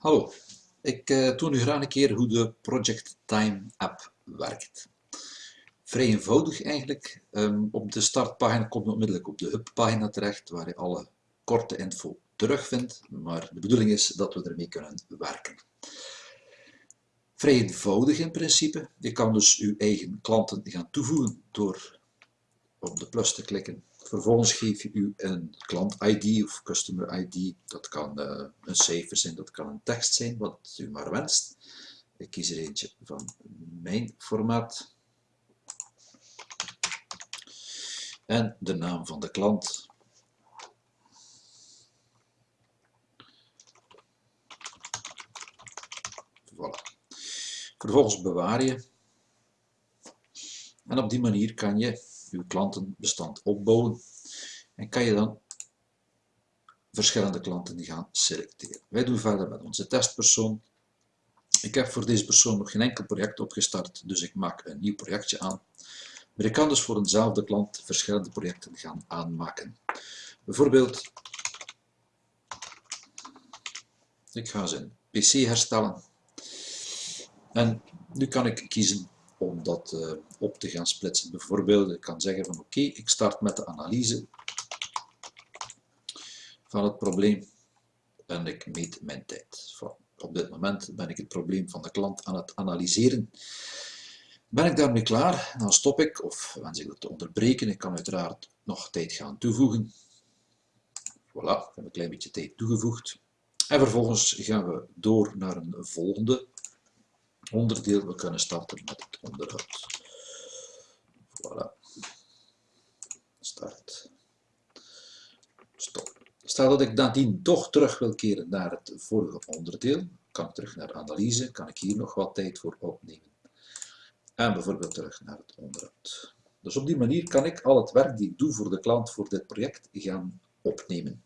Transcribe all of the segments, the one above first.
Hallo, ik uh, toon u graag een keer hoe de Project Time app werkt. Vrij eenvoudig eigenlijk. Um, op de startpagina komt u onmiddellijk op de hubpagina terecht, waar je alle korte info terugvindt, maar de bedoeling is dat we ermee kunnen werken. Vrij eenvoudig in principe. Je kan dus uw eigen klanten gaan toevoegen door op de plus te klikken Vervolgens geef je u een klant-ID of customer-ID. Dat kan uh, een cijfer zijn, dat kan een tekst zijn, wat u maar wenst. Ik kies er eentje van mijn formaat. En de naam van de klant. Voilà. Vervolgens bewaar je. En op die manier kan je uw klantenbestand opbouwen en kan je dan verschillende klanten gaan selecteren. Wij doen verder met onze testpersoon. Ik heb voor deze persoon nog geen enkel project opgestart, dus ik maak een nieuw projectje aan. Maar ik kan dus voor eenzelfde klant verschillende projecten gaan aanmaken. Bijvoorbeeld, ik ga zijn PC herstellen. En nu kan ik kiezen om dat uh, op te gaan splitsen. Bijvoorbeeld, ik kan zeggen van oké, ik start met de analyse van het probleem en ik meet mijn tijd. Op dit moment ben ik het probleem van de klant aan het analyseren. Ben ik daarmee klaar, dan stop ik of wens ik dat te onderbreken. Ik kan uiteraard nog tijd gaan toevoegen. Voilà, ik heb een klein beetje tijd toegevoegd. En vervolgens gaan we door naar een volgende onderdeel. We kunnen starten met het onderhoud. Voilà. Start. Stop. Stel dat ik nadien toch terug wil keren naar het vorige onderdeel, kan ik terug naar analyse, kan ik hier nog wat tijd voor opnemen. En bijvoorbeeld terug naar het onderhoud. Dus op die manier kan ik al het werk die ik doe voor de klant voor dit project gaan opnemen.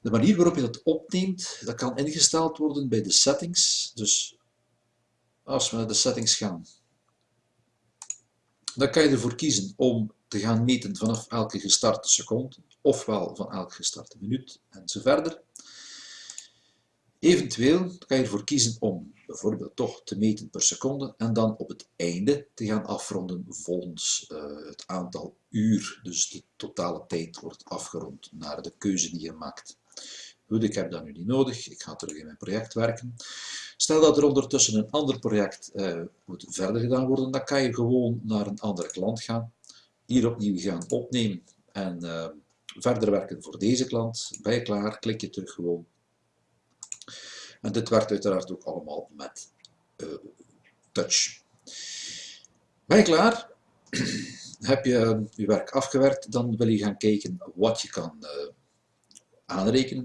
De manier waarop je dat opneemt, dat kan ingesteld worden bij de settings. Dus als we naar de settings gaan, dan kan je ervoor kiezen om te gaan meten vanaf elke gestarte seconde, ofwel van elke gestarte minuut en zo verder. Eventueel kan je ervoor kiezen om bijvoorbeeld toch te meten per seconde en dan op het einde te gaan afronden volgens uh, het aantal uur. Dus de totale tijd wordt afgerond naar de keuze die je maakt. Goed, ik heb dat nu niet nodig. Ik ga terug in mijn project werken. Stel dat er ondertussen een ander project uh, moet verder gedaan worden, dan kan je gewoon naar een andere klant gaan. Hier opnieuw gaan opnemen en uh, verder werken voor deze klant. Je klaar, klik je terug gewoon. En dit werkt uiteraard ook allemaal met uh, touch. Je klaar? Heb je je werk afgewerkt, dan wil je gaan kijken wat je kan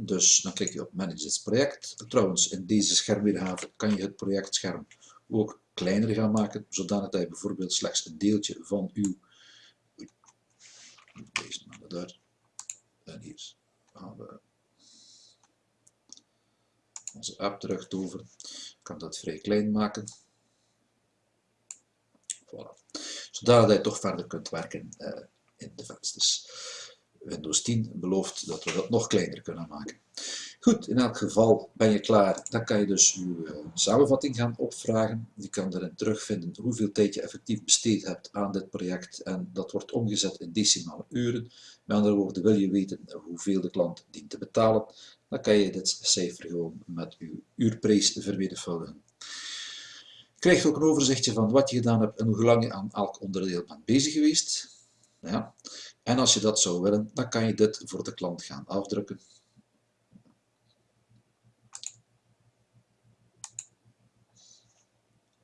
Dus dan klik je op Manage this project. Trouwens, in deze schermweergave kan je het projectscherm ook kleiner gaan maken, zodanig dat je bijvoorbeeld slechts een deeltje van uw deze maar daar en hier gaan we onze app terug toveren. Ik kan dat vrij klein maken. Voilà. Zodat je toch verder kunt werken uh, in de vensters. Windows 10 belooft dat we dat nog kleiner kunnen maken. Goed, in elk geval ben je klaar. Dan kan je dus je uh, samenvatting gaan opvragen. Je kan erin terugvinden hoeveel tijd je effectief besteed hebt aan dit project. En dat wordt omgezet in decimale uren. Met andere woorden, wil je weten hoeveel de klant dient te betalen, dan kan je dit cijfer gewoon met je uurprijs vermenigvuldigen. Je krijgt ook een overzichtje van wat je gedaan hebt en hoe lang je aan elk onderdeel bent bezig geweest. Ja. En als je dat zou willen, dan kan je dit voor de klant gaan afdrukken.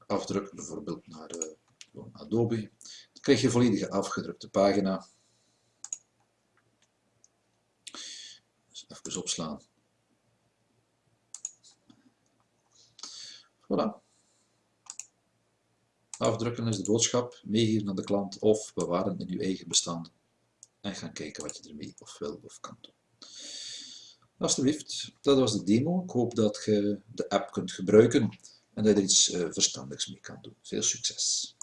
Afdrukken bijvoorbeeld naar uh, Adobe. Dan krijg je een volledige afgedrukte pagina. Dus even opslaan. Voilà. Afdrukken is de boodschap, meegeven aan de klant of bewaren in uw eigen bestanden en gaan kijken wat je ermee of wil of kan doen. Alsjeblieft, dat was de demo. Ik hoop dat je de app kunt gebruiken en dat je er iets uh, verstandigs mee kan doen. Veel succes!